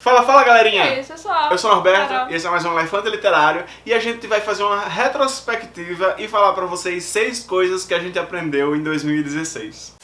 Fala, fala galerinha! E aí, pessoal? Eu sou o Norberto Carol. e esse é mais um Elefante Literário e a gente vai fazer uma retrospectiva e falar pra vocês seis coisas que a gente aprendeu em 2016.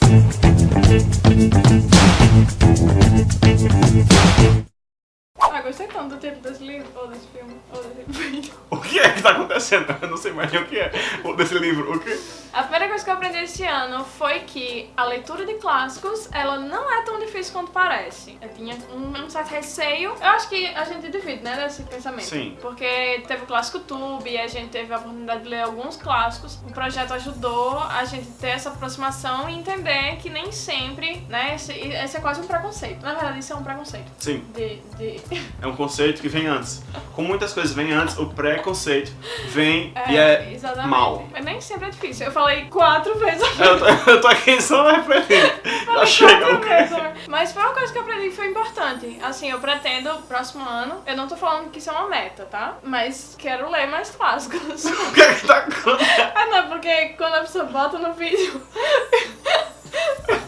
Gostei tanto do título desse livro, ou desse filme, ou desse vídeo. O que é que tá acontecendo? Eu não sei mais nem o que é o desse livro. O que? A primeira coisa que eu aprendi esse ano foi que a leitura de clássicos, ela não é tão difícil quanto parece. Eu tinha um, um certo receio. Eu acho que a gente divide, né, desse pensamento. Sim. Porque teve o Clássico Tube, e a gente teve a oportunidade de ler alguns clássicos. O projeto ajudou a gente ter essa aproximação e entender que nem sempre, né, esse, esse é quase um preconceito. Na verdade, isso é um preconceito. Sim, De, de... é um conceito que vem antes. Como muitas coisas vêm antes, o preconceito vem e é exatamente. mal. Mas nem sempre é difícil. Eu falei quatro vezes Eu tô, eu tô aqui só refletindo. Já chega vezes? Mas foi uma coisa que eu aprendi que foi importante. Assim, eu pretendo, próximo ano, eu não tô falando que isso é uma meta, tá? Mas quero ler mais clássicos. O que é que tá acontecendo? ah, não, porque quando a pessoa bota no vídeo.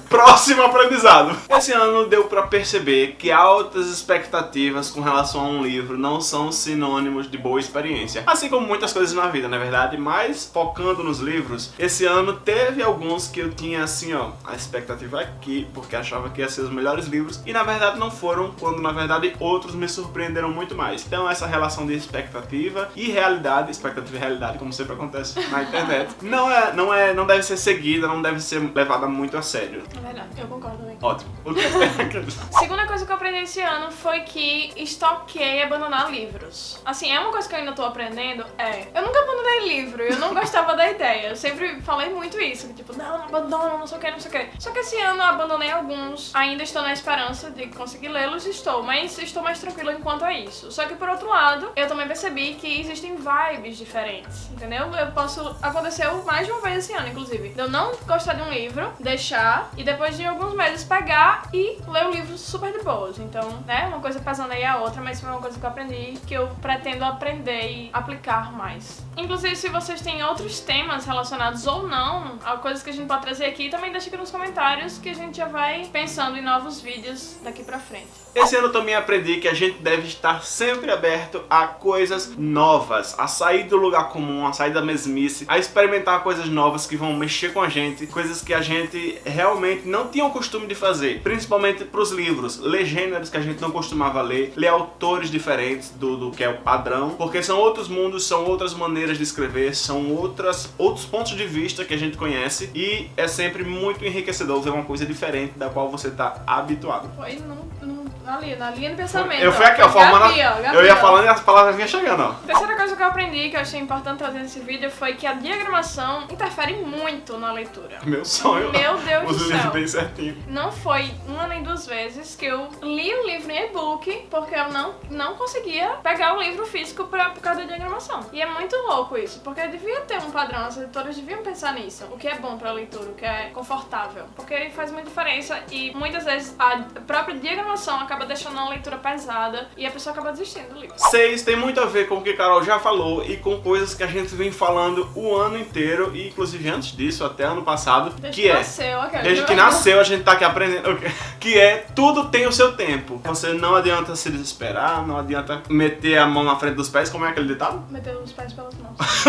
Próximo aprendizado. Esse ano deu pra perceber que altas expectativas com relação a um livro não são sinônimos de boa experiência. Assim como muitas coisas na vida, na verdade, mas focando nos livros, esse ano teve alguns que eu tinha assim, ó, a expectativa aqui, porque achava que ia ser os melhores livros, e na verdade não foram, quando na verdade outros me surpreenderam muito mais. Então essa relação de expectativa e realidade, expectativa e realidade, como sempre acontece na internet, não é, não é, não deve ser seguida, não deve ser levada muito a sério. É verdade, eu concordo também. Ótimo. Segunda coisa que eu aprendi esse ano foi que estoquei abandonar livros. Assim, é uma coisa que eu ainda tô aprendendo, é. Eu nunca abandonei livro, eu não gostava da ideia. Eu sempre falei muito isso, que tipo, não, não abandono, não sei o que, não sei o que. Só que esse ano eu abandonei alguns, ainda estou na esperança de conseguir lê-los, estou, mas estou mais tranquila enquanto a isso. Só que por outro lado, eu também percebi que existem vibes diferentes, entendeu? Eu posso. Aconteceu mais de uma vez esse ano, inclusive. De eu não gostar de um livro, deixar, e depois de alguns meses pegar e ler o livro super de boas. Então, né, uma coisa pesando aí a outra, mas foi uma coisa que eu aprendi que eu pretendo aprender e aplicar mais. Inclusive, se vocês têm outros temas relacionados ou não a coisas que a gente pode trazer aqui, também deixa aqui nos comentários que a gente já vai pensando em novos vídeos daqui pra frente. Esse ano eu também aprendi que a gente deve estar sempre aberto a coisas novas, a sair do lugar comum, a sair da mesmice, a experimentar coisas novas que vão mexer com a gente, coisas que a gente realmente não tinha o costume de fazer, principalmente pros livros, ler gêneros que a gente não costumava ler, ler autores diferentes do, do que é o padrão, porque são outros mundos, são outras maneiras de escrever, são outras, outros pontos de vista que a gente conhece e é sempre muito enriquecedor ver uma coisa diferente da qual você tá habituado. Foi no, no, ali, na linha de pensamento. Eu fui aqui, ó, formando. Eu ia falando e as palavras vinham chegando, ó. Terceira coisa que eu aprendi, que eu achei importante trazer nesse vídeo, foi que a diagramação interfere muito na leitura. Meu sonho. Meu Deus Os do céu. bem certinho. Não foi uma nem duas vezes que eu li o livro em e-book porque eu não, não conseguia pegar o livro físico pra, por causa da diagramação. E é muito louco isso, porque devia ter um padrão, as editoras deviam pensar nisso. O que é bom pra leitura, o que é confortável. Porque faz muita diferença e muitas vezes a própria diagramação acaba deixando a leitura pesada e a pessoa acaba desistindo do livro. Seis tem muito a ver com o que a Carol já falou e com coisas que a gente vem falando o ano inteiro e inclusive antes disso, até ano passado, Desde que é nasceu, aquela- Desde que nasceu a gente tá aqui aprendendo que é tudo tem o seu tempo. Você não adianta se desesperar, não adianta meter a mão na frente dos pés, como é aquele ditado? Meteu os pés pelas mãos.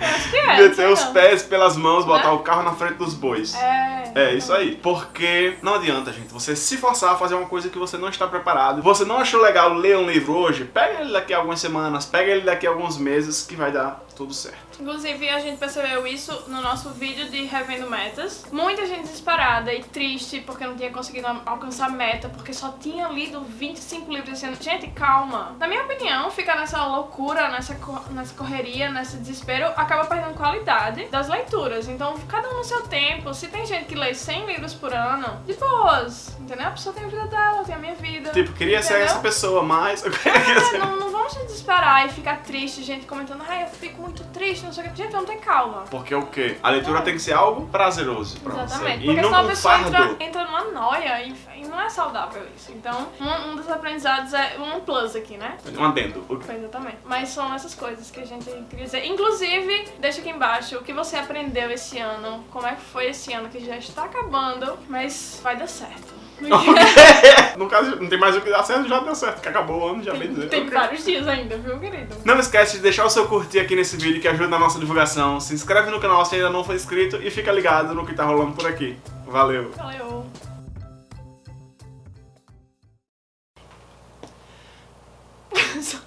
eu acho que é. meter os não. pés pelas mãos, botar Né? o carro na frente dos bois. É. É isso aí. Porque não adianta, gente, você se forçar a fazer uma coisa que você não está preparado. Você não achou legal ler um livro hoje? Pega ele daqui a algumas semanas, pega ele daqui a alguns meses que vai dar tudo certo. Inclusive, a gente percebeu isso no nosso vídeo de Revendo Metas. Muita gente desesperada e triste porque não tinha conseguido alcançar meta, porque só tinha lido 25 livros esse ano. Gente, calma. Na minha opinião, ficar nessa loucura, nessa, co- nessa correria, nesse desespero, acaba perdendo qualidade das leituras. Então, cada um no seu tempo. Se tem gente que lê 100 livros por ano, de boas, entendeu? A pessoa tem a vida dela, tem a minha vida. Tipo, queria ser Entendeu? essa pessoa, mas É, ser. não, não vamos se desesperar e ficar triste, gente comentando, ai, eu fico muito triste, não sei o que. Gente, vamos ter calma. Porque o quê? A leitura tem que ser algo prazeroso pra Exatamente. você. E Porque não senão a pessoa fardo. entra, entra numa noia e, e não é saudável isso. Então, um, um dos aprendizados é um plus aqui, né? Um adendo. Exatamente. Mas são essas coisas que a gente queria dizer. Inclusive, deixa aqui embaixo o que você aprendeu esse ano, como é que foi esse ano que já está acabando, mas vai dar certo. no caso, não tem mais o que dar certo, já deu certo, que acabou o ano, já bem dizer. Tem vários dias ainda, viu, querido? Não esquece de deixar o seu curtir aqui nesse vídeo que ajuda na nossa divulgação. Se inscreve no canal se ainda não for inscrito e fica ligado no que tá rolando por aqui. Valeu! Valeu.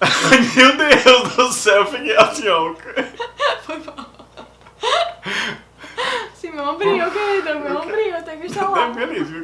Meu Deus do céu, fiquei assim, ó. Foi mal. Sim, meu ombrinho, querido, meu ombrinho, tem que estar lá. Fiquei feliz, viu?